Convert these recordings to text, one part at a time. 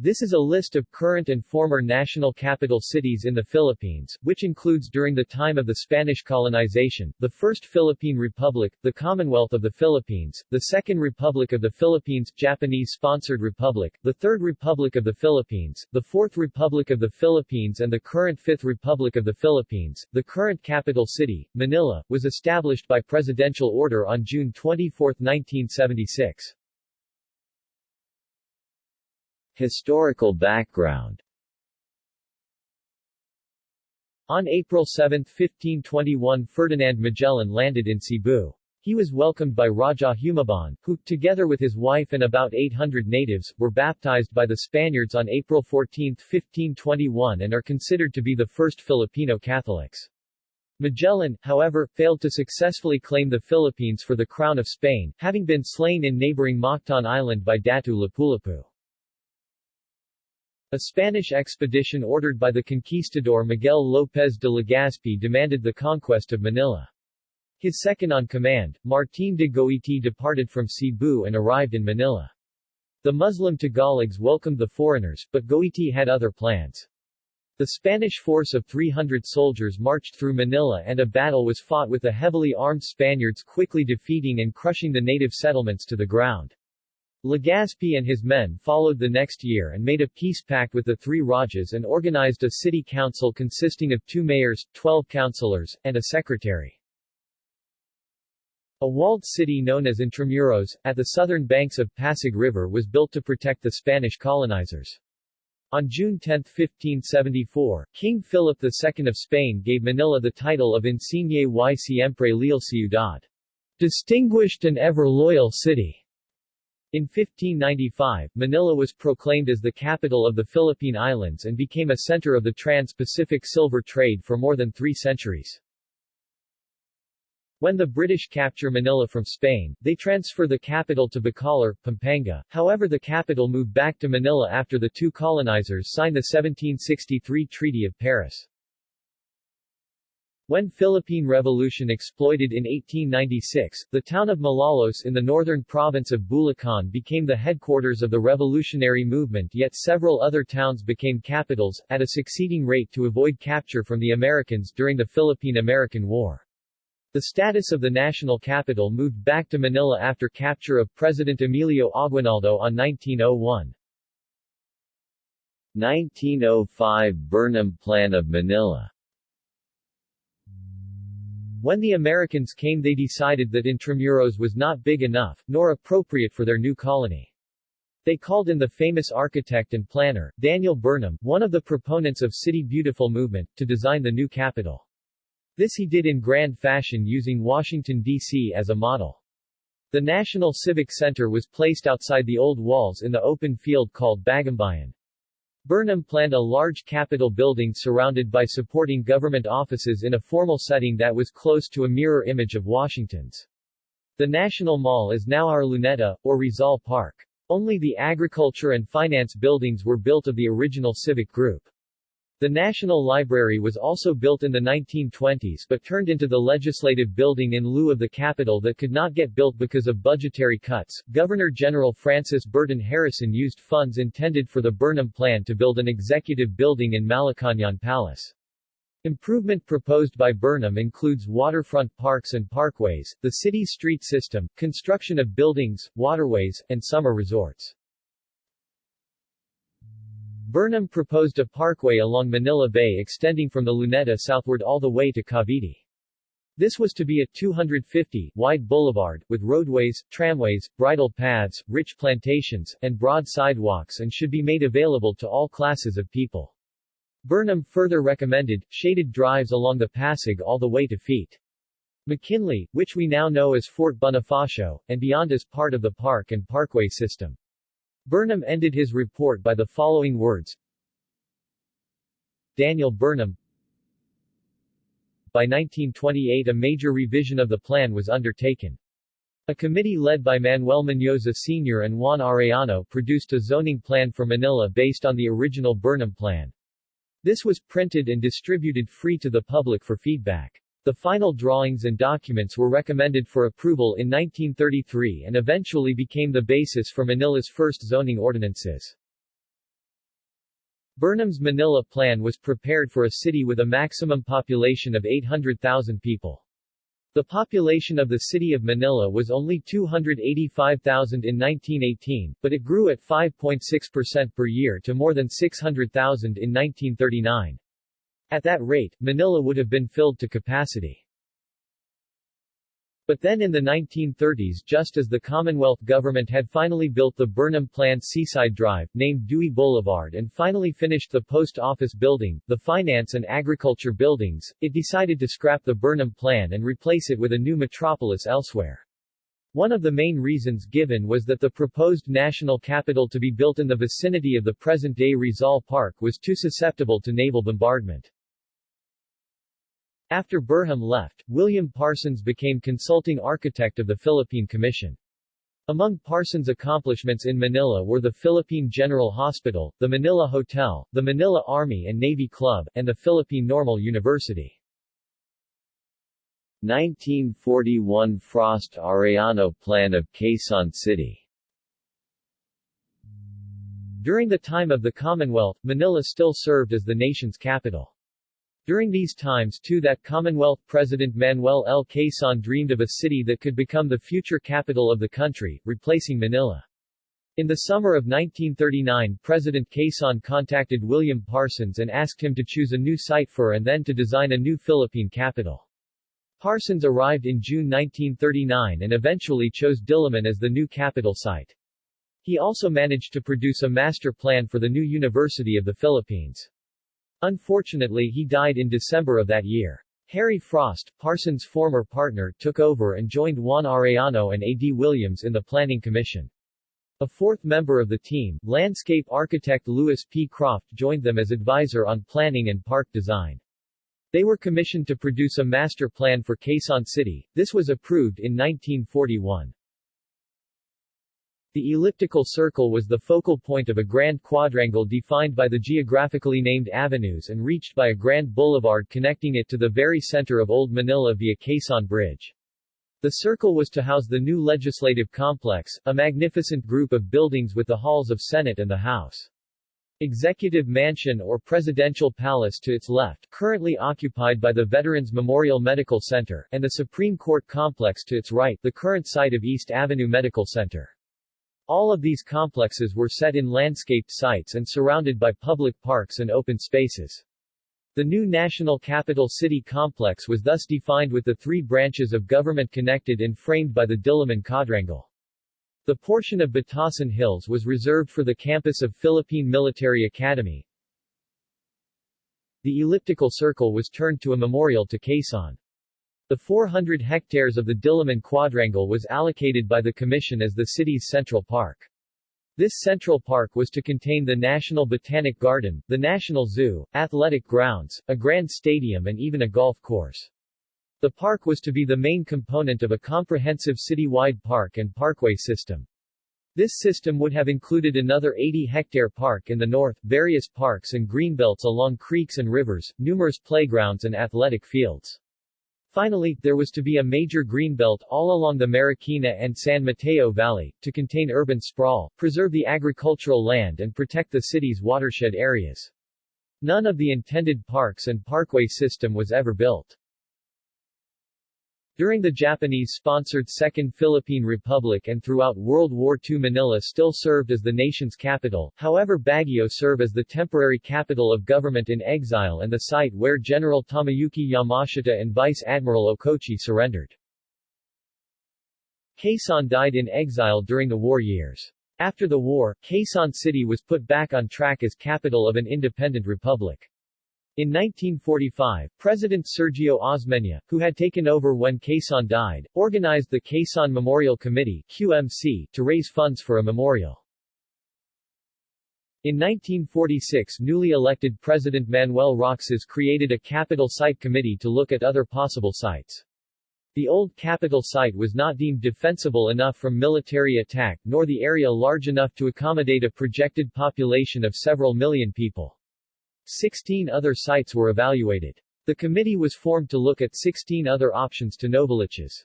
This is a list of current and former national capital cities in the Philippines, which includes during the time of the Spanish colonization, the First Philippine Republic, the Commonwealth of the Philippines, the Second Republic of the Philippines, Japanese-sponsored Republic, the Third Republic of the Philippines, the Fourth Republic of the Philippines and the current Fifth Republic of the Philippines. The current capital city, Manila, was established by presidential order on June 24, 1976. Historical background On April 7, 1521 Ferdinand Magellan landed in Cebu. He was welcomed by Raja Humabon, who, together with his wife and about 800 natives, were baptized by the Spaniards on April 14, 1521 and are considered to be the first Filipino Catholics. Magellan, however, failed to successfully claim the Philippines for the Crown of Spain, having been slain in neighboring Mactan Island by Datu Lapulapu. A Spanish expedition ordered by the conquistador Miguel López de Legazpi demanded the conquest of Manila. His second-on-command, Martín de Goiti departed from Cebu and arrived in Manila. The Muslim Tagalogs welcomed the foreigners, but Goiti had other plans. The Spanish force of 300 soldiers marched through Manila and a battle was fought with the heavily armed Spaniards quickly defeating and crushing the native settlements to the ground. Legazpi and his men followed the next year and made a peace pact with the three Rajas and organized a city council consisting of two mayors, 12 councilors, and a secretary. A walled city known as Intramuros, at the southern banks of Pasig River was built to protect the Spanish colonizers. On June 10, 1574, King Philip II of Spain gave Manila the title of Insigne y siempre leal ciudad, distinguished and ever loyal city. In 1595, Manila was proclaimed as the capital of the Philippine Islands and became a center of the trans-Pacific silver trade for more than three centuries. When the British capture Manila from Spain, they transfer the capital to Bacolor, Pampanga, however the capital moved back to Manila after the two colonizers signed the 1763 Treaty of Paris. When Philippine Revolution exploded in 1896, the town of Malolos in the northern province of Bulacan became the headquarters of the revolutionary movement yet several other towns became capitals, at a succeeding rate to avoid capture from the Americans during the Philippine-American War. The status of the national capital moved back to Manila after capture of President Emilio Aguinaldo on 1901. 1905 Burnham Plan of Manila when the Americans came they decided that Intramuros was not big enough, nor appropriate for their new colony. They called in the famous architect and planner, Daniel Burnham, one of the proponents of City Beautiful movement, to design the new capital. This he did in grand fashion using Washington, D.C. as a model. The National Civic Center was placed outside the old walls in the open field called Bagumbayan. Burnham planned a large Capitol building surrounded by supporting government offices in a formal setting that was close to a mirror image of Washington's. The National Mall is now our Luneta, or Rizal Park. Only the agriculture and finance buildings were built of the original civic group. The National Library was also built in the 1920s but turned into the legislative building in lieu of the Capitol that could not get built because of budgetary cuts. Governor General Francis Burton Harrison used funds intended for the Burnham Plan to build an executive building in Malacañang Palace. Improvement proposed by Burnham includes waterfront parks and parkways, the city's street system, construction of buildings, waterways, and summer resorts. Burnham proposed a parkway along Manila Bay extending from the Luneta southward all the way to Cavite. This was to be a 250-wide boulevard, with roadways, tramways, bridle paths, rich plantations, and broad sidewalks and should be made available to all classes of people. Burnham further recommended, shaded drives along the Pasig all the way to Ft. McKinley, which we now know as Fort Bonifacio, and beyond as part of the park and parkway system. Burnham ended his report by the following words. Daniel Burnham By 1928 a major revision of the plan was undertaken. A committee led by Manuel Mendoza Sr. and Juan Arellano produced a zoning plan for Manila based on the original Burnham plan. This was printed and distributed free to the public for feedback. The final drawings and documents were recommended for approval in 1933 and eventually became the basis for Manila's first zoning ordinances. Burnham's Manila Plan was prepared for a city with a maximum population of 800,000 people. The population of the city of Manila was only 285,000 in 1918, but it grew at 5.6% per year to more than 600,000 in 1939. At that rate, Manila would have been filled to capacity. But then in the 1930s just as the Commonwealth government had finally built the Burnham Plan Seaside Drive, named Dewey Boulevard and finally finished the post office building, the finance and agriculture buildings, it decided to scrap the Burnham Plan and replace it with a new metropolis elsewhere. One of the main reasons given was that the proposed national capital to be built in the vicinity of the present-day Rizal Park was too susceptible to naval bombardment. After Burham left, William Parsons became consulting architect of the Philippine Commission. Among Parsons' accomplishments in Manila were the Philippine General Hospital, the Manila Hotel, the Manila Army and Navy Club, and the Philippine Normal University. 1941 Frost-Arellano Plan of Quezon City During the time of the Commonwealth, Manila still served as the nation's capital. During these times too that Commonwealth President Manuel L. Quezon dreamed of a city that could become the future capital of the country, replacing Manila. In the summer of 1939 President Quezon contacted William Parsons and asked him to choose a new site for and then to design a new Philippine capital. Parsons arrived in June 1939 and eventually chose Diliman as the new capital site. He also managed to produce a master plan for the new University of the Philippines. Unfortunately he died in December of that year. Harry Frost, Parsons' former partner, took over and joined Juan Arellano and A.D. Williams in the Planning Commission. A fourth member of the team, landscape architect Louis P. Croft joined them as advisor on planning and park design. They were commissioned to produce a master plan for Quezon City. This was approved in 1941. The elliptical circle was the focal point of a grand quadrangle defined by the geographically named avenues and reached by a grand boulevard connecting it to the very center of Old Manila via Quezon Bridge. The circle was to house the new legislative complex, a magnificent group of buildings with the halls of Senate and the House. Executive Mansion or Presidential Palace to its left, currently occupied by the Veterans Memorial Medical Center, and the Supreme Court Complex to its right, the current site of East Avenue Medical Center. All of these complexes were set in landscaped sites and surrounded by public parks and open spaces. The new National Capital City complex was thus defined with the three branches of government connected and framed by the Diliman quadrangle. The portion of Batasan Hills was reserved for the campus of Philippine Military Academy. The elliptical circle was turned to a memorial to Quezon. The 400 hectares of the Diliman Quadrangle was allocated by the Commission as the city's central park. This central park was to contain the National Botanic Garden, the National Zoo, athletic grounds, a grand stadium and even a golf course. The park was to be the main component of a comprehensive city-wide park and parkway system. This system would have included another 80-hectare park in the north, various parks and greenbelts along creeks and rivers, numerous playgrounds and athletic fields. Finally, there was to be a major greenbelt all along the Marikina and San Mateo Valley, to contain urban sprawl, preserve the agricultural land and protect the city's watershed areas. None of the intended parks and parkway system was ever built. During the Japanese-sponsored Second Philippine Republic and throughout World War II Manila still served as the nation's capital, however Baguio served as the temporary capital of government in exile and the site where General Tomoyuki Yamashita and Vice Admiral Okochi surrendered. Quezon died in exile during the war years. After the war, Quezon City was put back on track as capital of an independent republic. In 1945, President Sergio Osmeña, who had taken over when Quezon died, organized the Quezon Memorial Committee QMC, to raise funds for a memorial. In 1946 newly elected President Manuel Roxas created a capital site committee to look at other possible sites. The old capital site was not deemed defensible enough from military attack nor the area large enough to accommodate a projected population of several million people. Sixteen other sites were evaluated. The committee was formed to look at 16 other options to Novaliches.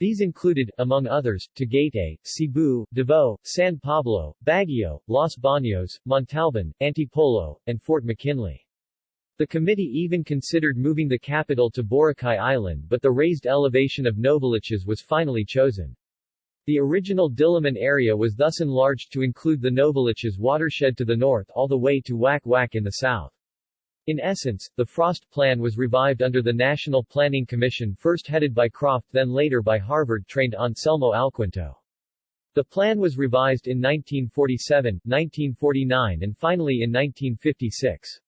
These included, among others, Tagaytay, Cebu, Davao, San Pablo, Baguio, Los Baños, Montalban, Antipolo, and Fort McKinley. The committee even considered moving the capital to Boracay Island but the raised elevation of Novaliches was finally chosen. The original Diliman area was thus enlarged to include the Novaliches watershed to the north all the way to Wack Wack in the south. In essence, the Frost Plan was revived under the National Planning Commission first headed by Croft then later by Harvard-trained Anselmo Alquinto. The plan was revised in 1947, 1949 and finally in 1956.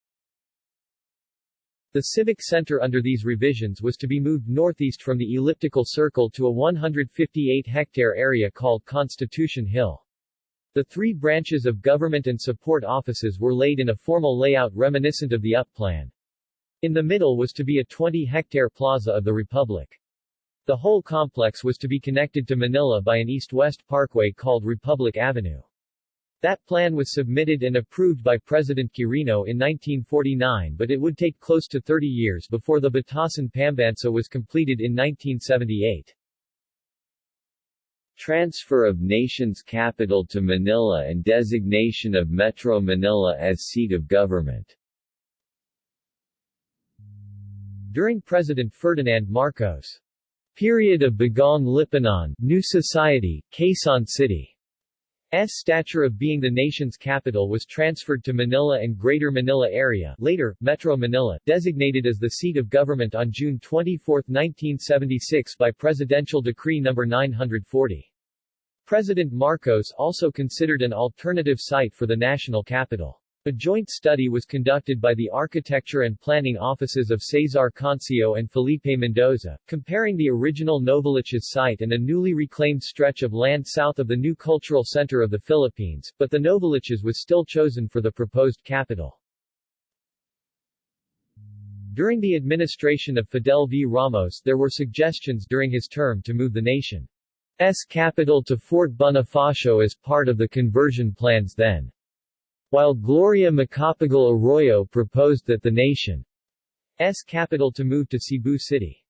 The civic center under these revisions was to be moved northeast from the elliptical circle to a 158-hectare area called Constitution Hill. The three branches of government and support offices were laid in a formal layout reminiscent of the UP plan. In the middle was to be a 20-hectare plaza of the Republic. The whole complex was to be connected to Manila by an east-west parkway called Republic Avenue. That plan was submitted and approved by President Quirino in 1949 but it would take close to 30 years before the Batasan Pambansa was completed in 1978. Transfer of nation's capital to Manila and designation of Metro Manila as seat of government During President Ferdinand Marcos' period of Bagong Lipunan, New Society, Quezon City, stature of being the nation's capital was transferred to Manila and Greater Manila area later, Metro Manila, designated as the seat of government on June 24, 1976 by Presidential Decree No. 940. President Marcos also considered an alternative site for the national capital. A joint study was conducted by the Architecture and Planning Offices of Cesar Concio and Felipe Mendoza, comparing the original Novaliches site and a newly reclaimed stretch of land south of the new cultural center of the Philippines, but the Novaliches was still chosen for the proposed capital. During the administration of Fidel V. Ramos there were suggestions during his term to move the nation's capital to Fort Bonifacio as part of the conversion plans then. While Gloria Macapagal Arroyo proposed that the nation's capital to move to Cebu City.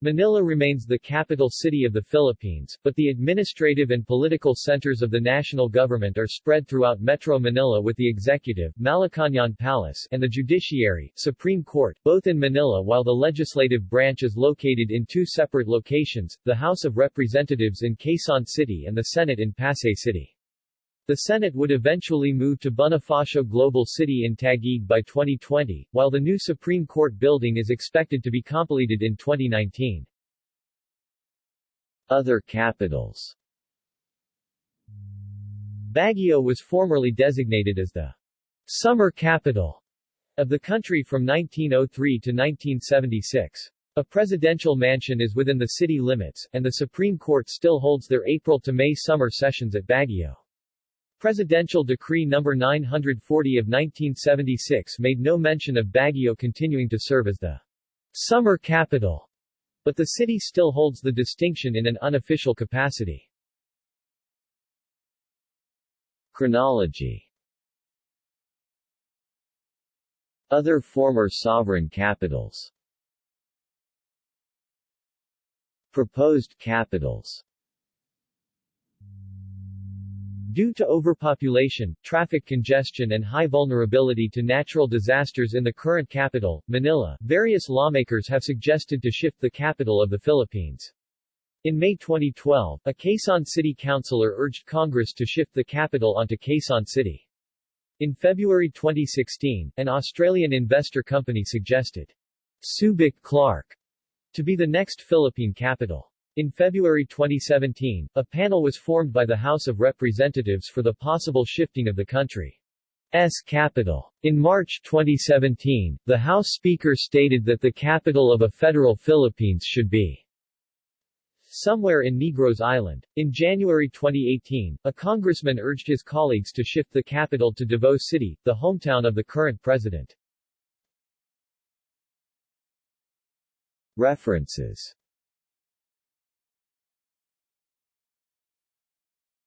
Manila remains the capital city of the Philippines, but the administrative and political centers of the national government are spread throughout Metro Manila with the executive Malacañang Palace and the judiciary Supreme Court, both in Manila while the legislative branch is located in two separate locations, the House of Representatives in Quezon City and the Senate in Pasay City. The Senate would eventually move to Bonifacio Global City in Taguig by 2020, while the new Supreme Court building is expected to be completed in 2019. Other capitals Baguio was formerly designated as the summer capital of the country from 1903 to 1976. A presidential mansion is within the city limits, and the Supreme Court still holds their April to May summer sessions at Baguio. Presidential Decree No. 940 of 1976 made no mention of Baguio continuing to serve as the summer capital, but the city still holds the distinction in an unofficial capacity. Chronology Other former sovereign capitals Proposed capitals Due to overpopulation, traffic congestion and high vulnerability to natural disasters in the current capital, Manila, various lawmakers have suggested to shift the capital of the Philippines. In May 2012, a Quezon City councilor urged Congress to shift the capital onto Quezon City. In February 2016, an Australian investor company suggested Subic Clark to be the next Philippine capital. In February 2017, a panel was formed by the House of Representatives for the possible shifting of the country's capital. In March 2017, the House Speaker stated that the capital of a federal Philippines should be somewhere in Negros Island. In January 2018, a congressman urged his colleagues to shift the capital to Davao City, the hometown of the current president. References